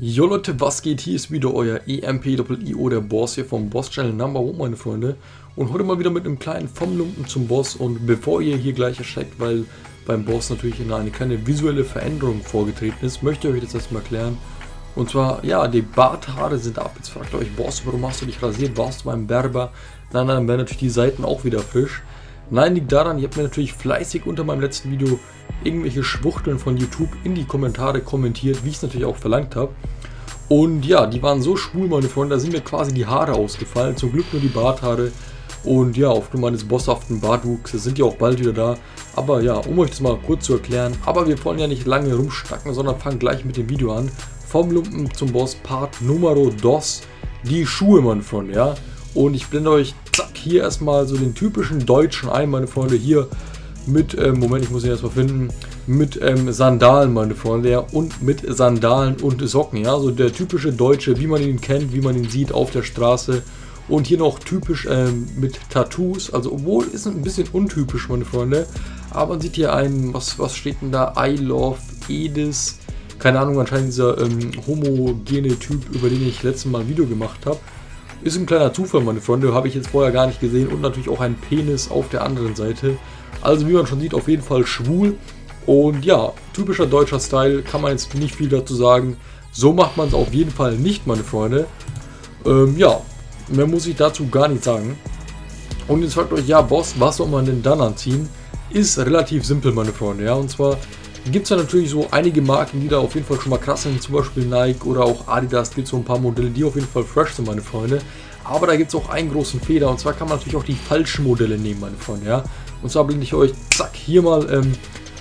Jo Leute, was geht? Hier ist wieder euer EMP-IO, der Boss hier vom Boss Channel Number One, meine Freunde. Und heute mal wieder mit einem kleinen vom Lumpen zum Boss. Und bevor ihr hier gleich erschreckt, weil beim Boss natürlich eine kleine visuelle Veränderung vorgetreten ist, möchte ich euch das erstmal erklären. Und zwar, ja, die Barthaare sind ab. Jetzt fragt ihr euch, Boss, warum hast du dich rasiert? Warst du beim Berber? Nein, dann werden natürlich die Seiten auch wieder frisch. Nein, liegt daran, ihr habt mir natürlich fleißig unter meinem letzten Video irgendwelche Schwuchteln von YouTube in die Kommentare kommentiert, wie ich es natürlich auch verlangt habe. Und ja, die waren so schwul, meine Freunde, da sind mir quasi die Haare ausgefallen. Zum Glück nur die Barthaare. Und ja, aufgrund meines bosshaften Bartwuchses sind die auch bald wieder da. Aber ja, um euch das mal kurz zu erklären. Aber wir wollen ja nicht lange rumstacken, sondern fangen gleich mit dem Video an. Vom Lumpen zum Boss, Part Numero dos. Die Schuhe, meine Freunde, ja. Und ich blende euch, hier erstmal so den typischen Deutschen ein, meine Freunde. Hier mit, ähm, Moment, ich muss ihn erstmal finden, mit ähm, Sandalen, meine Freunde, ja, und mit Sandalen und Socken, ja, so der typische Deutsche, wie man ihn kennt, wie man ihn sieht auf der Straße. Und hier noch typisch ähm, mit Tattoos, also obwohl ist ein bisschen untypisch, meine Freunde, aber man sieht hier einen, was, was steht denn da, I love Edis, keine Ahnung, anscheinend dieser ähm, homogene Typ, über den ich letztes Mal ein Video gemacht habe. Ist ein kleiner Zufall, meine Freunde, habe ich jetzt vorher gar nicht gesehen und natürlich auch ein Penis auf der anderen Seite. Also wie man schon sieht, auf jeden Fall schwul. Und ja, typischer deutscher Style, kann man jetzt nicht viel dazu sagen. So macht man es auf jeden Fall nicht, meine Freunde. Ähm, ja, mehr muss ich dazu gar nicht sagen. Und jetzt fragt euch, ja Boss, was soll man denn dann anziehen? Ist relativ simpel, meine Freunde. Ja, und zwar gibt es ja natürlich so einige Marken, die da auf jeden Fall schon mal krass sind. Zum Beispiel Nike oder auch Adidas gibt so ein paar Modelle, die auf jeden Fall fresh sind, meine Freunde. Aber da gibt es auch einen großen Fehler. Und zwar kann man natürlich auch die falschen Modelle nehmen, meine Freunde. Ja, und zwar blende ich euch, zack, hier mal ähm,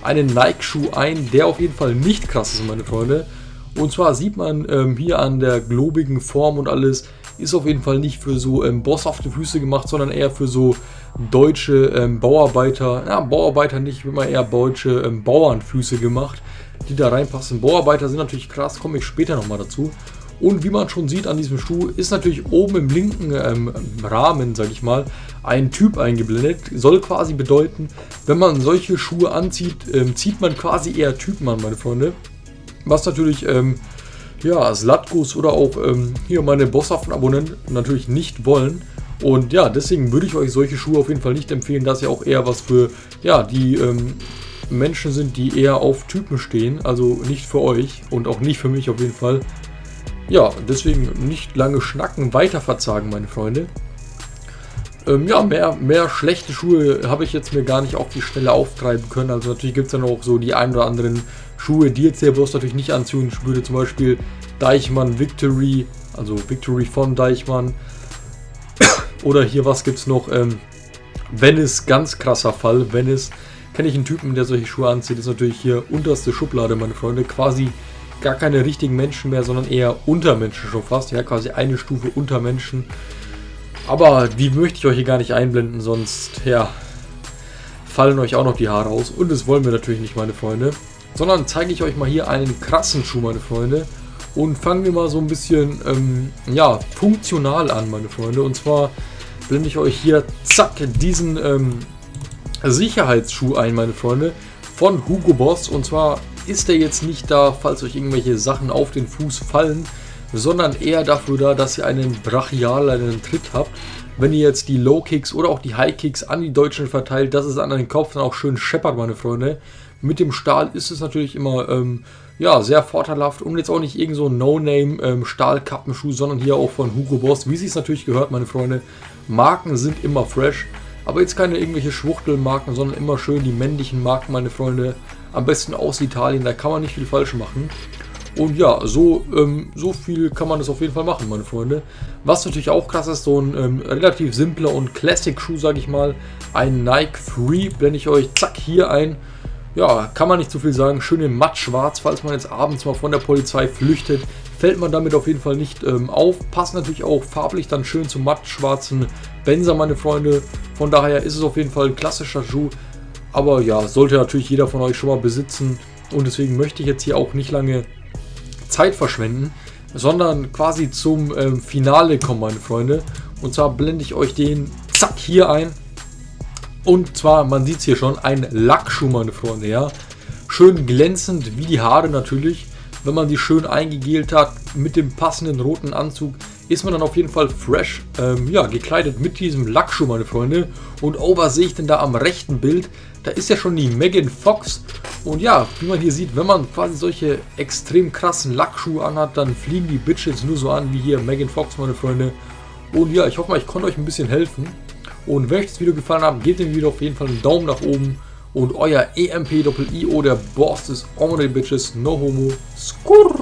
einen Nike-Schuh ein, der auf jeden Fall nicht krass ist, meine Freunde. Und zwar sieht man ähm, hier an der globigen Form und alles, ist auf jeden Fall nicht für so ähm, bosshafte Füße gemacht, sondern eher für so deutsche ähm, Bauarbeiter, ja, Bauarbeiter nicht, immer eher deutsche ähm, Bauernfüße gemacht, die da reinpassen. Bauarbeiter sind natürlich krass, komme ich später nochmal dazu. Und wie man schon sieht an diesem Schuh, ist natürlich oben im linken ähm, Rahmen, sage ich mal, ein Typ eingeblendet. Soll quasi bedeuten, wenn man solche Schuhe anzieht, ähm, zieht man quasi eher Typen an, meine Freunde. Was natürlich, ähm, ja, Slatkus oder auch ähm, hier meine bosshaften Abonnenten natürlich nicht wollen. Und ja, deswegen würde ich euch solche Schuhe auf jeden Fall nicht empfehlen, dass ja auch eher was für, ja, die ähm, Menschen sind, die eher auf Typen stehen. Also nicht für euch und auch nicht für mich auf jeden Fall. Ja, deswegen nicht lange schnacken, weiter verzagen, meine Freunde. Ähm, ja, mehr, mehr schlechte Schuhe habe ich jetzt mir gar nicht auf die Stelle auftreiben können. Also natürlich gibt es dann auch so die ein oder anderen Schuhe, die jetzt der bloß natürlich nicht anziehen würde. Zum Beispiel Deichmann Victory, also Victory von Deichmann. oder hier, was gibt es noch? Ähm, Venice, ganz krasser Fall. Venice, kenne ich einen Typen, der solche Schuhe anzieht. Das ist natürlich hier unterste Schublade, meine Freunde. Quasi gar keine richtigen Menschen mehr, sondern eher Untermenschen schon fast. Ja, quasi eine Stufe unter Menschen. Aber die möchte ich euch hier gar nicht einblenden, sonst, ja, fallen euch auch noch die Haare aus. Und das wollen wir natürlich nicht, meine Freunde. Sondern zeige ich euch mal hier einen krassen Schuh, meine Freunde. Und fangen wir mal so ein bisschen, ähm, ja, funktional an, meine Freunde. Und zwar blende ich euch hier, zack, diesen ähm, Sicherheitsschuh ein, meine Freunde. Von Hugo Boss. Und zwar ist der jetzt nicht da, falls euch irgendwelche Sachen auf den Fuß fallen, sondern eher dafür da, dass ihr einen brachialeren Tritt habt. Wenn ihr jetzt die Low Kicks oder auch die High Kicks an die Deutschen verteilt, dass es an den Kopf dann auch schön scheppert, meine Freunde. Mit dem Stahl ist es natürlich immer ähm, ja, sehr vorteilhaft und jetzt auch nicht irgend so ein No-Name ähm, Stahlkappenschuh, sondern hier auch von Hugo Boss, wie sie es natürlich gehört, meine Freunde. Marken sind immer fresh, aber jetzt keine irgendwelche Schwuchtelmarken, sondern immer schön die männlichen Marken, meine Freunde. Am besten aus Italien, da kann man nicht viel falsch machen. Und ja, so, ähm, so viel kann man das auf jeden Fall machen, meine Freunde. Was natürlich auch krass ist, so ein ähm, relativ simpler und Classic-Schuh, sage ich mal. Ein Nike Free, blende ich euch zack hier ein. Ja, kann man nicht zu viel sagen. Schön in matt-schwarz, falls man jetzt abends mal von der Polizei flüchtet, fällt man damit auf jeden Fall nicht ähm, auf. Passt natürlich auch farblich dann schön zum matt-schwarzen Benzer, meine Freunde. Von daher ist es auf jeden Fall ein klassischer Schuh. Aber ja, sollte natürlich jeder von euch schon mal besitzen. Und deswegen möchte ich jetzt hier auch nicht lange Zeit verschwenden, sondern quasi zum ähm, Finale kommen, meine Freunde. Und zwar blende ich euch den zack hier ein. Und zwar, man sieht es hier schon, ein Lackschuh, meine Freunde, ja. Schön glänzend, wie die Haare natürlich. wenn man die schön eingegelt hat mit dem passenden roten Anzug, ist man dann auf jeden Fall fresh, ähm, ja, gekleidet mit diesem Lackschuh, meine Freunde. Und oh, was sehe ich denn da am rechten Bild? Da ist ja schon die Megan Fox. Und ja, wie man hier sieht, wenn man quasi solche extrem krassen Lackschuhe anhat, dann fliegen die Bitches nur so an wie hier Megan Fox, meine Freunde. Und ja, ich hoffe mal, ich konnte euch ein bisschen helfen. Und wenn euch das Video gefallen hat, gebt dem Video auf jeden Fall einen Daumen nach oben. Und euer EMP-IO, der Boss ist Omri Bitches, no homo, skurr.